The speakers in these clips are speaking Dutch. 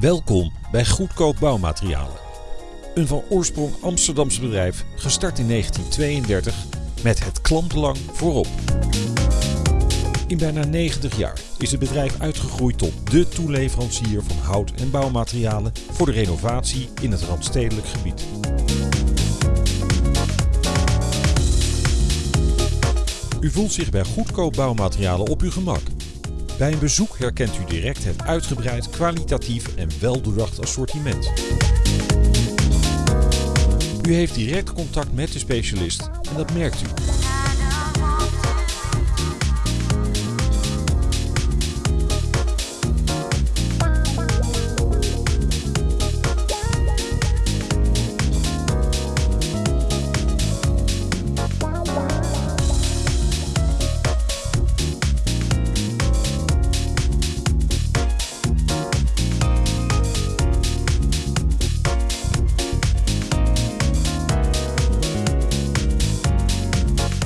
Welkom bij Goedkoop Bouwmaterialen. Een van oorsprong Amsterdamse bedrijf, gestart in 1932 met het klantenbelang voorop. In bijna 90 jaar is het bedrijf uitgegroeid tot dé toeleverancier van hout- en bouwmaterialen voor de renovatie in het randstedelijk gebied. U voelt zich bij goedkoop bouwmaterialen op uw gemak. Bij een bezoek herkent u direct het uitgebreid, kwalitatief en weldoordacht assortiment. U heeft direct contact met de specialist en dat merkt u.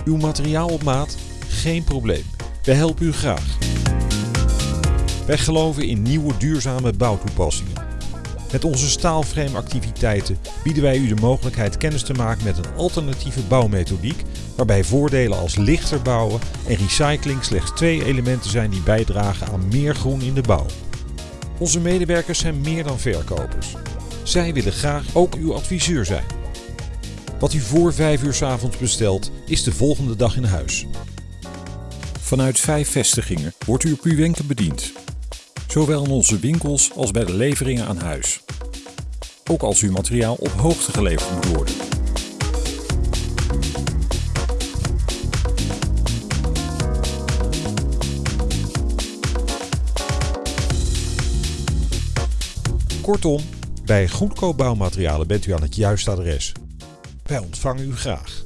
Uw materiaal op maat? Geen probleem. Wij helpen u graag. Wij geloven in nieuwe duurzame bouwtoepassingen. Met onze staalframe activiteiten bieden wij u de mogelijkheid kennis te maken met een alternatieve bouwmethodiek waarbij voordelen als lichter bouwen en recycling slechts twee elementen zijn die bijdragen aan meer groen in de bouw. Onze medewerkers zijn meer dan verkopers. Zij willen graag ook uw adviseur zijn. Wat u voor 5 uur 's avonds bestelt, is de volgende dag in huis. Vanuit vijf vestigingen wordt u op uw wenken bediend. Zowel in onze winkels als bij de leveringen aan huis. Ook als uw materiaal op hoogte geleverd moet worden. Kortom, bij goedkoop bouwmaterialen bent u aan het juiste adres. Wij ontvangen u graag.